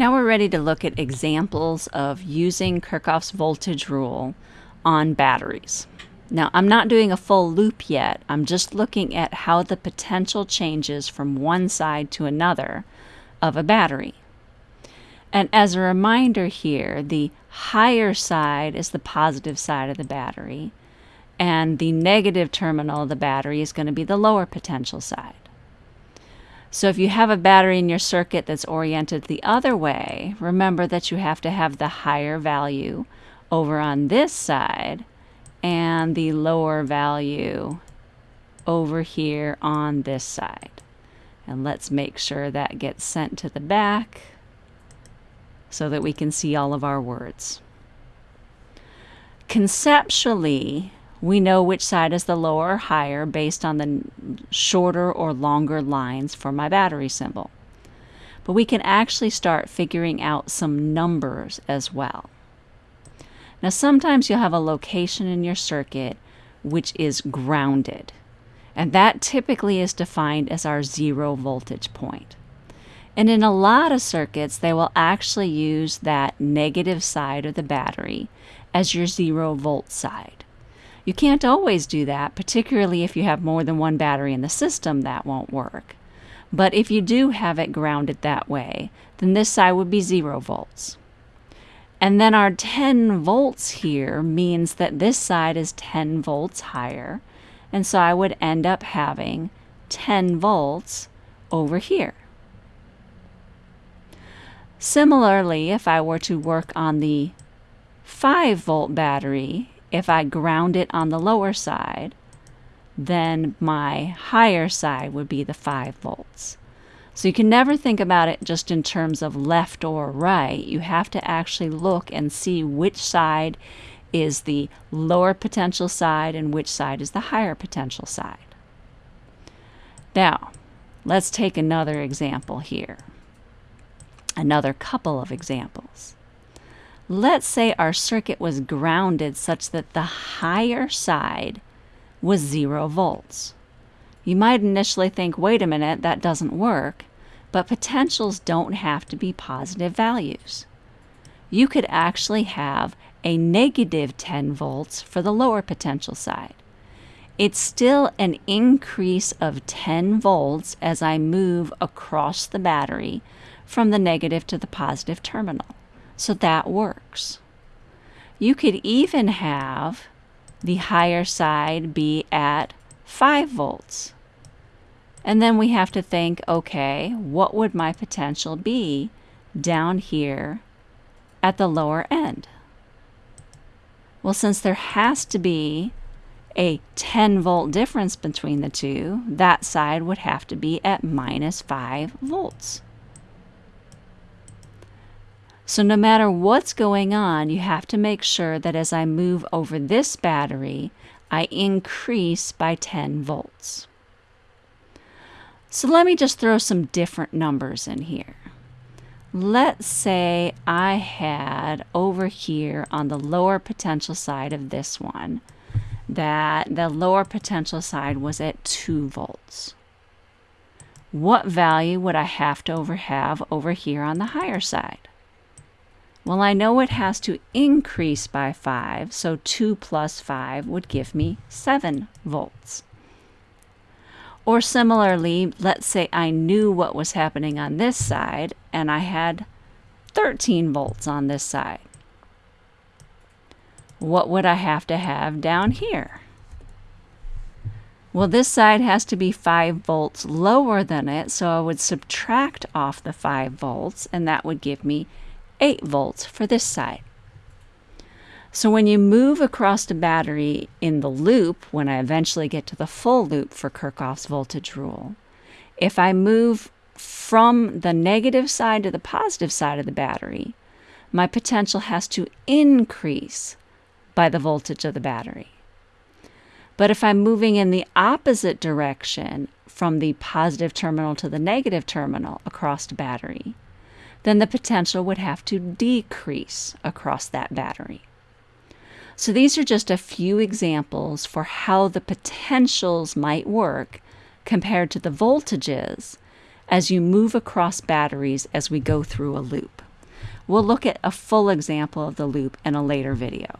Now we're ready to look at examples of using Kirchhoff's voltage rule on batteries. Now I'm not doing a full loop yet, I'm just looking at how the potential changes from one side to another of a battery. And as a reminder here, the higher side is the positive side of the battery, and the negative terminal of the battery is going to be the lower potential side. So if you have a battery in your circuit that's oriented the other way, remember that you have to have the higher value over on this side and the lower value over here on this side. And let's make sure that gets sent to the back so that we can see all of our words. Conceptually, we know which side is the lower or higher based on the shorter or longer lines for my battery symbol. But we can actually start figuring out some numbers as well. Now sometimes you'll have a location in your circuit which is grounded. And that typically is defined as our zero voltage point. And in a lot of circuits, they will actually use that negative side of the battery as your zero volt side. You can't always do that, particularly if you have more than one battery in the system, that won't work. But if you do have it grounded that way, then this side would be zero volts. And then our 10 volts here means that this side is 10 volts higher. And so I would end up having 10 volts over here. Similarly, if I were to work on the 5 volt battery, if I ground it on the lower side, then my higher side would be the 5 volts. So you can never think about it just in terms of left or right. You have to actually look and see which side is the lower potential side and which side is the higher potential side. Now, let's take another example here. Another couple of examples. Let's say our circuit was grounded such that the higher side was zero volts. You might initially think, wait a minute, that doesn't work, but potentials don't have to be positive values. You could actually have a negative 10 volts for the lower potential side. It's still an increase of 10 volts as I move across the battery from the negative to the positive terminal. So that works. You could even have the higher side be at 5 volts. And then we have to think, okay, what would my potential be down here at the lower end? Well, since there has to be a 10 volt difference between the two, that side would have to be at minus 5 volts. So no matter what's going on, you have to make sure that as I move over this battery, I increase by 10 volts. So let me just throw some different numbers in here. Let's say I had over here on the lower potential side of this one that the lower potential side was at 2 volts. What value would I have to over have over here on the higher side? Well, I know it has to increase by 5, so 2 plus 5 would give me 7 volts. Or similarly, let's say I knew what was happening on this side and I had 13 volts on this side. What would I have to have down here? Well, this side has to be 5 volts lower than it, so I would subtract off the 5 volts, and that would give me 8 volts for this side. So when you move across the battery in the loop, when I eventually get to the full loop for Kirchhoff's voltage rule, if I move from the negative side to the positive side of the battery, my potential has to increase by the voltage of the battery. But if I'm moving in the opposite direction from the positive terminal to the negative terminal across the battery, then the potential would have to decrease across that battery. So these are just a few examples for how the potentials might work compared to the voltages as you move across batteries as we go through a loop. We'll look at a full example of the loop in a later video.